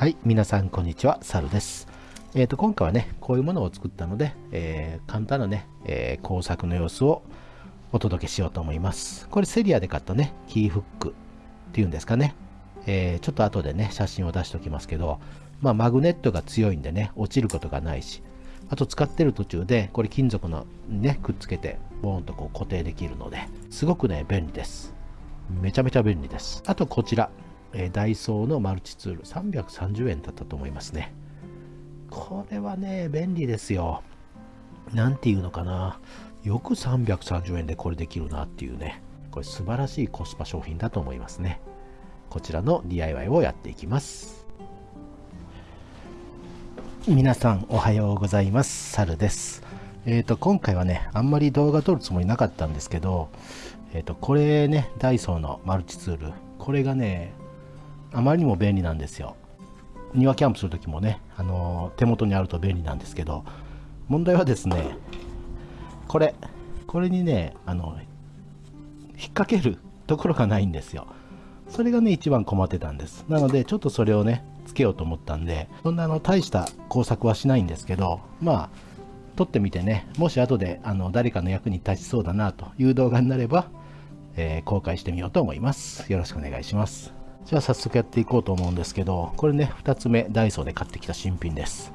はい、皆さんこんにちは、サルです。えっ、ー、と、今回はね、こういうものを作ったので、えー、簡単なね、えー、工作の様子をお届けしようと思います。これセリアで買ったね、キーフックっていうんですかね。えちょっと後でね、写真を出しておきますけど、まあ、マグネットが強いんでね、落ちることがないし、あと使ってる途中で、これ金属のね、くっつけて、ボーンとこう固定できるので、すごくね、便利です。めちゃめちゃ便利です。あとこちら、えー、ダイソーのマルチツール330円だったと思いますね。これはね便利ですよ。何ていうのかな。よく330円でこれできるなっていうね。これ素晴らしいコスパ商品だと思いますね。こちらの DIY をやっていきます。皆さんおはようございます。サルです。えっ、ー、と今回はねあんまり動画撮るつもりなかったんですけどえっ、ー、とこれねダイソーのマルチツール。これがねあまりにも便利なんですよ。庭キャンプする時もね、あの手元にあると便利なんですけど問題はですねこれこれにねあの引っ掛けるところがないんですよ。それがね一番困ってたんです。なのでちょっとそれをねつけようと思ったんでそんなあの大した工作はしないんですけどまあ撮ってみてねもし後であの誰かの役に立ちそうだなという動画になれば、えー、公開してみようと思います。よろしくお願いします。じゃあ早速やっていこうと思うんですけど、これね、2つ目、ダイソーで買ってきた新品です。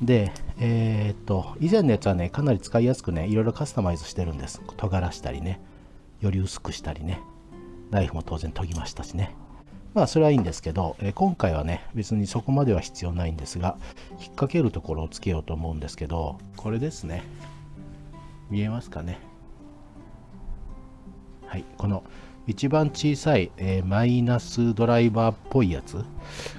で、えー、っと、以前のやつはね、かなり使いやすくね、いろいろカスタマイズしてるんです。尖らしたりね、より薄くしたりね、ナイフも当然研ぎましたしね。まあ、それはいいんですけど、え、今回はね、別にそこまでは必要ないんですが、引っ掛けるところをつけようと思うんですけど、これですね。見えますかね。はい、この一番小さい、えー、マイナスドライバーっぽいやつ。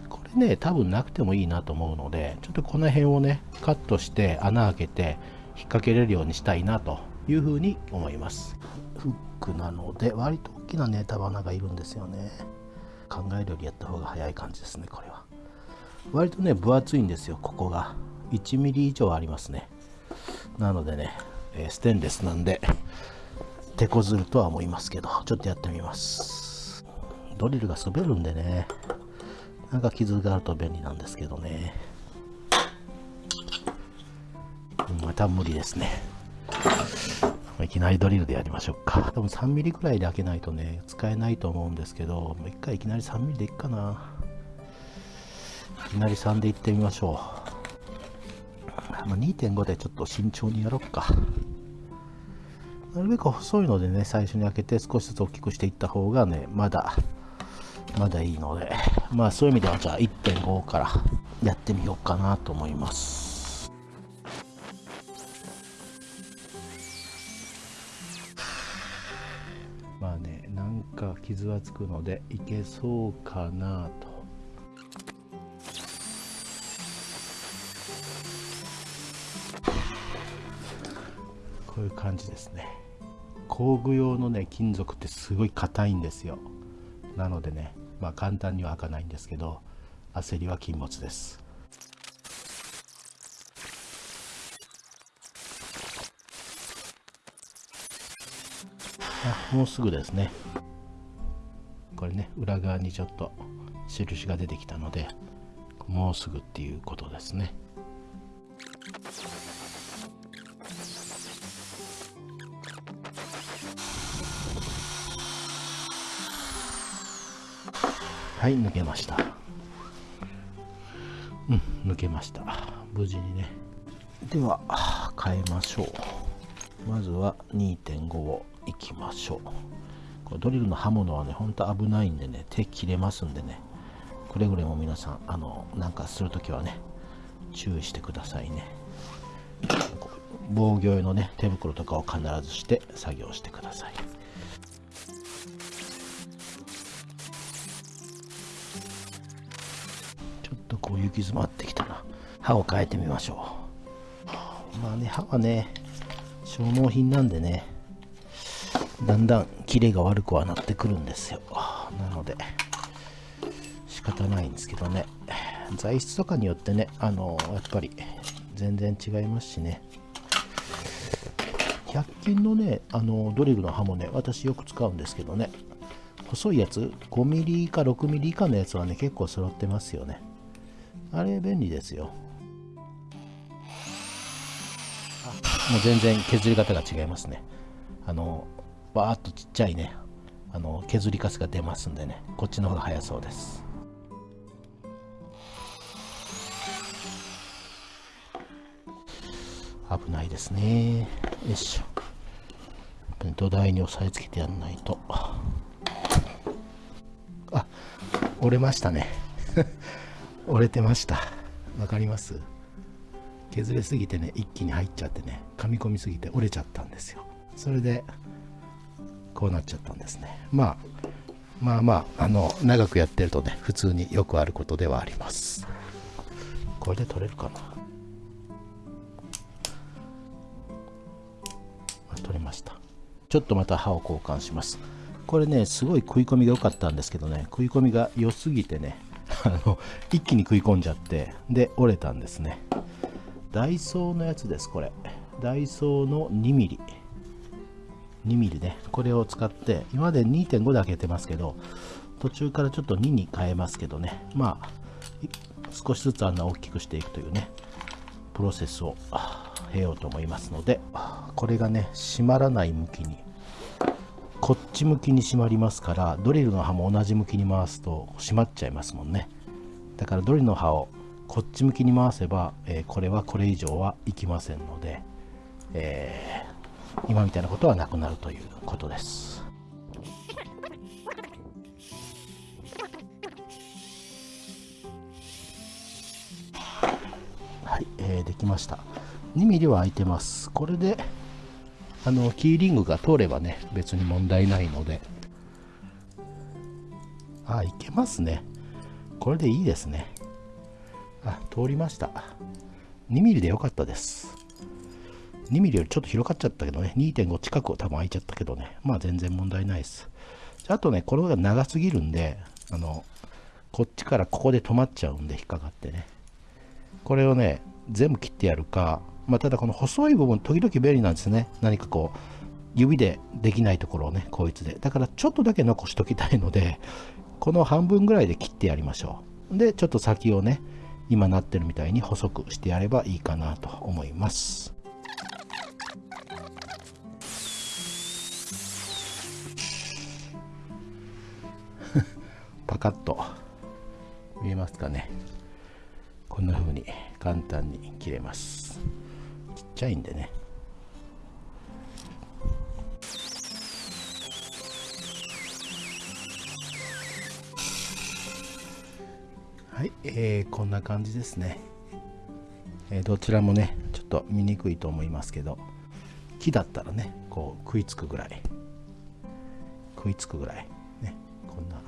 これね多分なくてもいいなと思うのでちょっとこの辺をねカットして穴開けて引っ掛けれるようにしたいなというふうに思います。フックなので割と大きなね束穴がいるんですよね。考えるよりやった方が早い感じですねこれは。割とね分厚いんですよここが。1mm 以上ありますね。なのでね、えー、ステンレスなんで手こずるとは思いますけど、ちょっとやってみます。ドリルが滑るんでね、なんか傷があると便利なんですけどね。また無理ですね。いきなりドリルでやりましょうか。多分3ミリぐらいで開けないとね、使えないと思うんですけど、もう一回いきなり3ミリでいっかな。いきなり3でいってみましょう。2.5でちょっと慎重にやろうか。なるべく細いのでね、最初に開けて少しずつ大きくしていった方がね、まだ、まだいいので、まあそういう意味ではじゃあ1.5からやってみようかなと思います。まあね、なんか傷はつくのでいけそうかなと。こういう感じですね。工具用のね金属ってすごい硬いんですよ。なのでねまあ簡単には開かないんですけど焦りは禁物です。あもうすぐですね。これね裏側にちょっと印が出てきたのでもうすぐっていうことですね。はい抜けました。うん抜けました。無事にね。では変えましょう。まずは2.5をいきましょう。これドリルの刃物はねほんと危ないんでね手切れますんでね。くれぐれも皆さんあのなんかするときはね注意してくださいね。防御用のね手袋とかを必ずして作業してください。こう行き詰まってきたな。刃を変えてみましょう。まあね刃はね消耗品なんでねだんだんキレが悪くはなってくるんですよ。なので仕方ないんですけどね。材質とかによってねあのやっぱり全然違いますしね。100均のねあのドリルの刃もね私よく使うんですけどね。細いやつ 5mm 以下 6mm 以下のやつはね結構揃ってますよね。あれ便利ですよ。もう全然削り方が違いますね。あのバーっとちっちゃいね。あの削りカスが出ますんでね。こっちの方が早そうです。危ないですね。よいしょ。土台に押さえつけてやんないと。あ折れましたね。折れてました。わかります？削れすぎてね一気に入っちゃってね噛み込みすぎて折れちゃったんですよ。それでこうなっちゃったんですね。まあまあまああの長くやってるとね普通によくあることではあります。これで取れるかな？取れました。ちょっとまた刃を交換します。これねすごい食い込みが良かったんですけどね食い込みが良すぎてねあの一気に食い込んじゃってで折れたんですね。ダイソーのやつですこれ。ダイソーの 2mm 2mm ね。これを使って今まで2.5で開けてますけど途中からちょっと2に変えますけどね。まあ少しずつ穴を大きくしていくというねプロセスを経ようと思いますのでこれがね閉まらない向きにこっち向きに閉まりますからドリルの刃も同じ向きに回すと閉まっちゃいますもんね。だからドリルの刃をこっち向きに回せば、えー、これはこれ以上はいきませんので、えー、今みたいなことはなくなるということです。はい、えー、できました。2mm は空いてます。これであのキーリングが通ればね別に問題ないので。あいけますね。これでいいですね。あ通りました。2mm でよかったです。2mm よりちょっと広がっちゃったけどね。2.5近くを多分空いちゃったけどね。まあ全然問題ないです。あとねこれが長すぎるんであのこっちからここで止まっちゃうんで引っかかってね。これをね全部切ってやるかまあ、ただこの細い部分時々便利なんですね。何かこう指でできないところをねこいつで。だからちょっとだけ残しときたいのでこの半分ぐらいで切ってやりましょう。でちょっと先をね今なってるみたいに細くしてやればいいかなと思います。パカッと。見えますかね。こんな風に簡単に切れます。ちゃいんでね。はい、えー、こんな感じですね、えー、どちらもねちょっと見にくいと思いますけど木だったらねこう食いつくぐらい。食いつくぐらい。ねこんな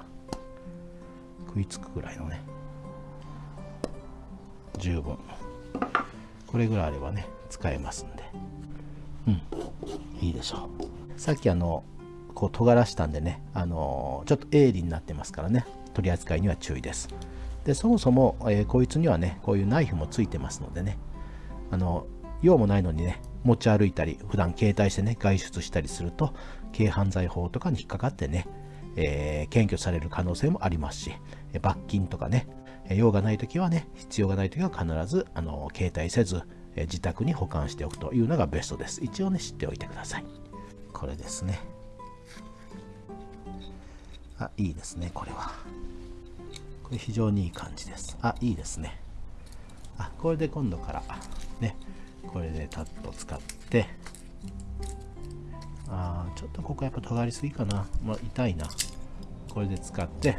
食いつくぐらいのね。十分。これぐらいあればね使えますんで。うん。いいでしょう。さっきあのこう尖らしたんでねあのちょっと鋭利になってますからね。取り扱いには注意です。でそもそも、えー、こいつにはねこういうナイフもついてますのでね。あの用もないのにね持ち歩いたり普段携帯してね外出したりすると軽犯罪法とかに引っかかってね、えー、検挙される可能性もありますし罰金とかね用がない時はね必要がない時は必ずあの携帯せず自宅に保管しておくというのがベストです。一応ね、知っておいてください。これですね。あ、いいですね、これは。これ非常にいい感じです。あ、いいですね。あ、これで今度から、ね、これでタッと使って、あちょっとここやっぱ尖りすぎかな。まあ、痛いな。これで使って、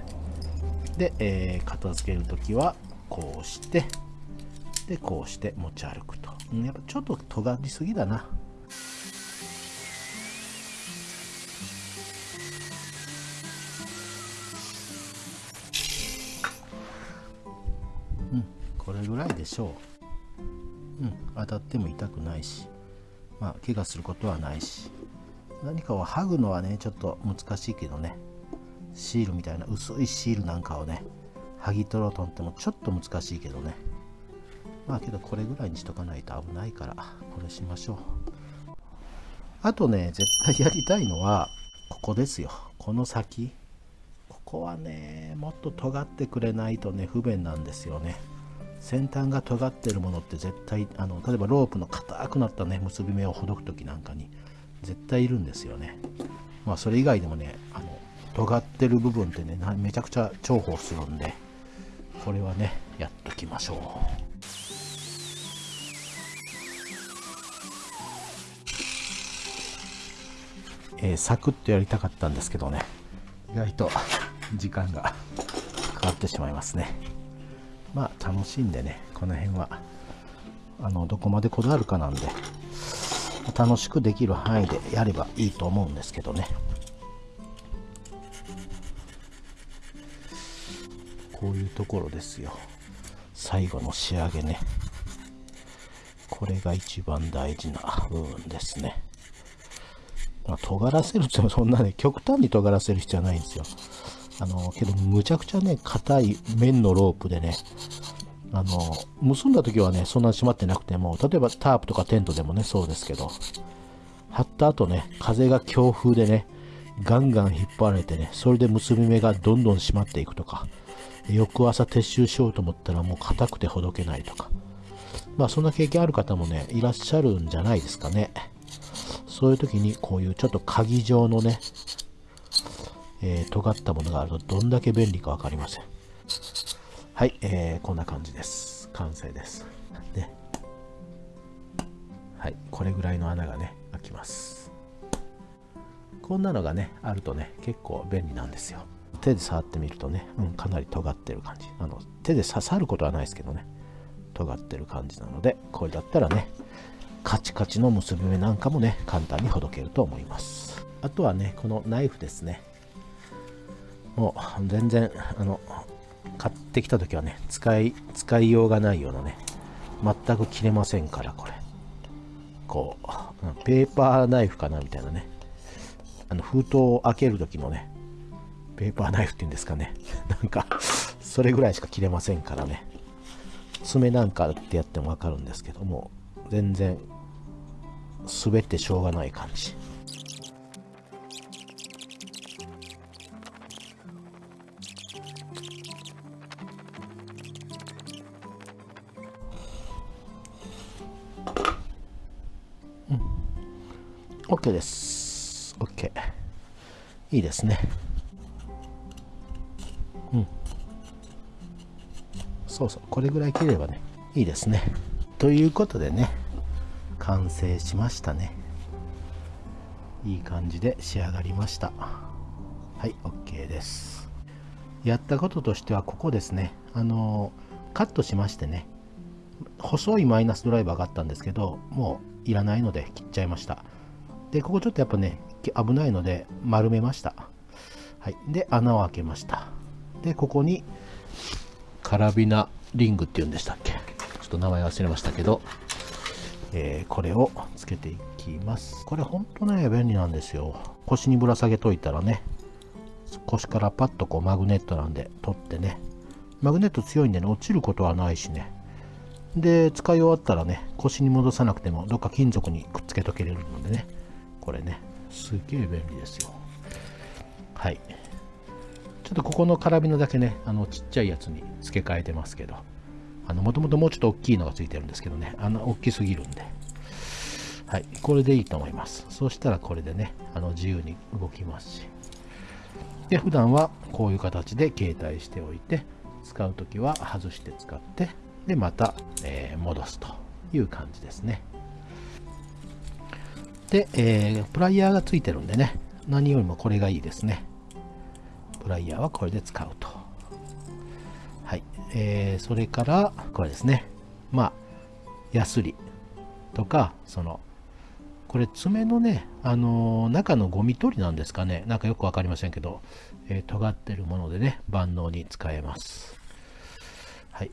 で、えー、片付けるときは、こうして、で、こうして持ち歩くと。やっぱちょっと尖りすぎだな。うん、これぐらいでしょう。うん、当たっても痛くないし、まあ、怪我することはないし、何かを剥ぐのはね、ちょっと難しいけどね、シールみたいな薄いシールなんかをね、剥ぎ取ろうと思ってもちょっと難しいけどね、まあけどこれぐらいにしとかないと危ないからこれしましょう。あとね絶対やりたいのはここですよ。この先。ここはねもっと尖ってくれないとね不便なんですよね。先端が尖ってるものって絶対あの例えばロープの硬くなったね結び目をほどく時なんかに絶対いるんですよね。まあそれ以外でもねあの尖ってる部分ってねめちゃくちゃ重宝するんでこれはねやっときましょう。えー、サクッとやりたかったんですけどね。意外と時間がかかってしまいますね。まあ楽しんでねこの辺はあのどこまでこだわるかなんで楽しくできる範囲でやればいいと思うんですけどね。こういうところですよ。最後の仕上げね。これが一番大事な部分ですね、ま、尖らせるってそんなね極端に尖らせる必要はないんですよあの、けどむちゃくちゃね、硬い面のロープでね、あの、結んだ時はね、そんなに閉まってなくても、例えばタープとかテントでもね、そうですけど、貼った後ね、風が強風でね、ガンガン引っ張られてね、それで結び目がどんどん締まっていくとか、翌朝撤収しようと思ったらもう硬くてほどけないとか、まあそんな経験ある方もね、いらっしゃるんじゃないですかね。そういう時にこういうちょっと鍵状のね、えー、尖ったものがあるとどんだけ便利か分かりません。はい、えー、こんな感じです。完成です。で、はい、これぐらいの穴がね、開きます。こんなのがね、あるとね、結構便利なんですよ。手で触ってみるとね、うん、かなり尖ってる感じ。あの、手で刺さることはないですけどね、尖ってる感じなので、これだったらね、カチカチの結び目なんかもね、簡単にほどけると思います。あとはね、このナイフですね。もう全然あの買ってきた時はね使い使いようがないようなね全く切れませんからこれこうペーパーナイフかなみたいなねあの封筒を開ける時のねペーパーナイフっていうんですかね なんかそれぐらいしか切れませんからね爪なんかってやってもわかるんですけども全然滑ってしょうがない感じ。OK です。OK いいですね。うん。そうそう。これぐらい切ればねいいですね。ということでね。完成しましたね。いい感じで仕上がりました。はい OK です。やったこととしてはここですね。あのカットしましてね。細いマイナスドライバーがあったんですけどもういらないので切っちゃいました。で、ここちょっとやっぱね、危ないので丸めました。はい。で、穴を開けました。で、ここにカラビナリングっていうんでしたっけ？ちょっと名前忘れましたけど、えー、これをつけていきます。これほんとね、便利なんですよ。腰にぶら下げといたらね、腰からパッとこうマグネットなんで取ってね、マグネット強いんでね、落ちることはないしね。で、使い終わったらね、腰に戻さなくても、どっか金属にくっつけとけれるのでね、これねすげえ便利ですよはいちょっとここのカラビナだけねあのちっちゃいやつに付け替えてますけどあのもともともうちょっと大きいのが付いてるんですけどね。あの大きすぎるんで。はい。これでいいと思います。そしたらこれでねあの自由に動きますし。で普段はこういう形で携帯しておいて使う時は外して使ってでまた、えー、戻すという感じですね。で、えー、プライヤーがついてるんでね、何よりもこれがいいですね。プライヤーはこれで使うと。えー、それから、これですね。まあ、ヤスリとか、その、これ爪のね、あのー、中のゴミ取りなんですかね。なんかよくわかりませんけど、えー、尖ってるものでね、万能に使えます。はい。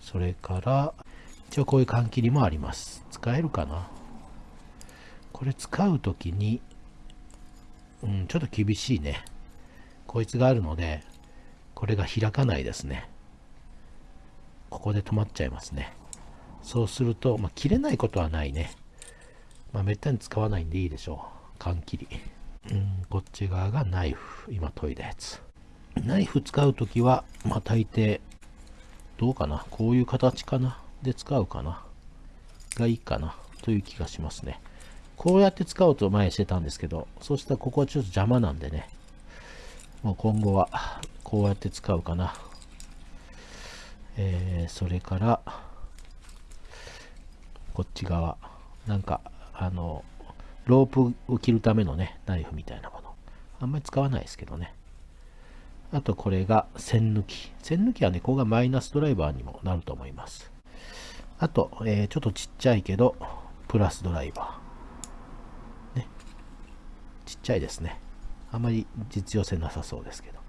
それから、一応こういう缶切りもあります。使えるかなこれ使う時に、うん、ちょっと厳しいね。こいつがあるので、これが開かないですね。ここで止まっちゃいますね。そうすると、まあ、切れないことはないね。まあ、めったに使わないんでいいでしょう。缶切り。うん、こっち側がナイフ。今研いだやつ。ナイフ使うときは、まあ、大抵、どうかな？こういう形かな？で使うかな？がいいかな？という気がしますね。こうやって使おうと前してたんですけど、そうしたらここはちょっと邪魔なんでね、もう今後はこうやって使うかな。えー、それから、こっち側、なんか、あの、ロープを切るためのね、ナイフみたいなもの。あんまり使わないですけどね。あとこれが線抜き。線抜きはね、ここがマイナスドライバーにもなると思います。あと、えー、ちょっとちっちゃいけど、プラスドライバー。ね。ちっちゃいですね。あまり実用性なさそうですけど。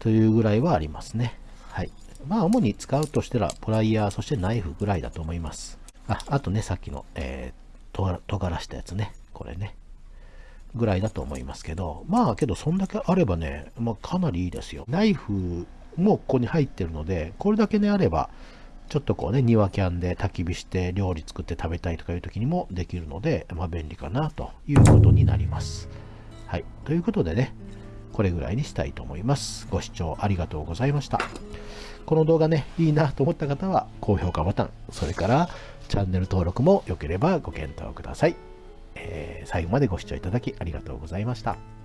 というぐらいはありますね。はい。まあ、主に使うとしたら、プライヤー、そしてナイフぐらいだと思います。あ、あとね、さっきの、えー、とがらしたやつね。これね。ぐらいだと思いますけど、まあけどそんだけあればね、まあ、かなりいいですよ。ナイフもここに入ってるので、これだけねあれば、ちょっとこうね、庭キャンで焚き火して料理作って食べたいとかいう時にもできるので、まあ便利かなということになります。はい。ということでね、これぐらいにしたいと思います。ご視聴ありがとうございました。この動画ね、いいなと思った方は高評価ボタン、それからチャンネル登録も良ければご検討ください。えー、最後までご視聴いただきありがとうございました。